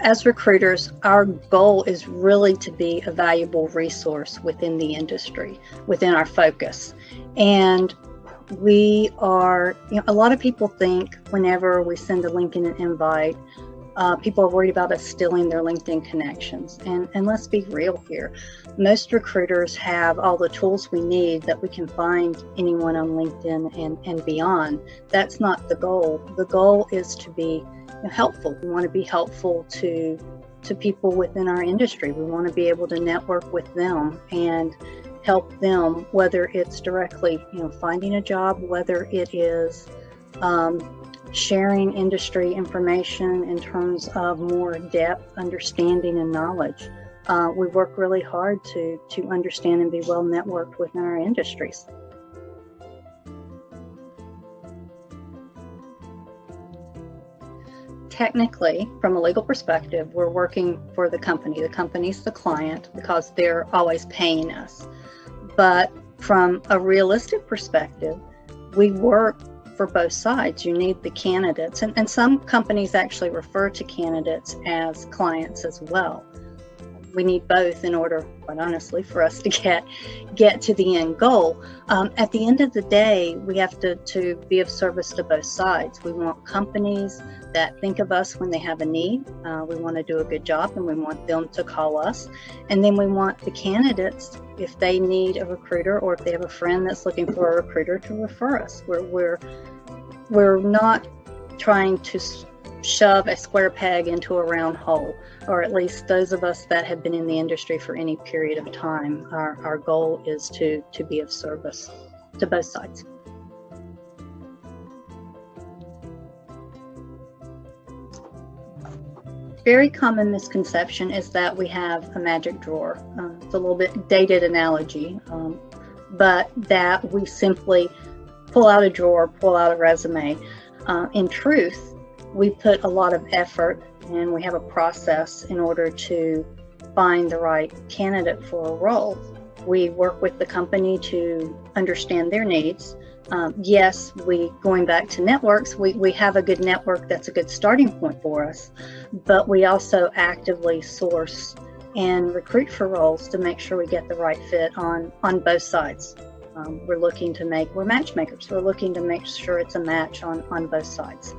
as recruiters, our goal is really to be a valuable resource within the industry, within our focus. And we are, you know, a lot of people think whenever we send a link in an invite, uh, people are worried about us stealing their LinkedIn connections. And, and let's be real here. Most recruiters have all the tools we need that we can find anyone on LinkedIn and, and beyond. That's not the goal. The goal is to be helpful. We want to be helpful to to people within our industry. We want to be able to network with them and help them, whether it's directly, you know, finding a job, whether it is um, sharing industry information in terms of more depth, understanding, and knowledge. Uh, we work really hard to to understand and be well networked within our industries. technically, from a legal perspective, we're working for the company. The company's the client because they're always paying us. But from a realistic perspective, we work for both sides. You need the candidates, and, and some companies actually refer to candidates as clients as well we need both in order, quite honestly, for us to get get to the end goal. Um, at the end of the day, we have to, to be of service to both sides. We want companies that think of us when they have a need. Uh, we want to do a good job and we want them to call us. And then we want the candidates, if they need a recruiter or if they have a friend that's looking for a recruiter, to refer us. We're, we're, we're not trying to shove a square peg into a round hole, or at least those of us that have been in the industry for any period of time. Our, our goal is to, to be of service to both sides. Very common misconception is that we have a magic drawer. Uh, it's a little bit dated analogy, um, but that we simply pull out a drawer, pull out a resume. Uh, in truth, we put a lot of effort and we have a process in order to find the right candidate for a role. We work with the company to understand their needs. Um, yes, we going back to networks, we, we have a good network that's a good starting point for us, but we also actively source and recruit for roles to make sure we get the right fit on on both sides. Um, we're looking to make we're matchmakers. We're looking to make sure it's a match on on both sides.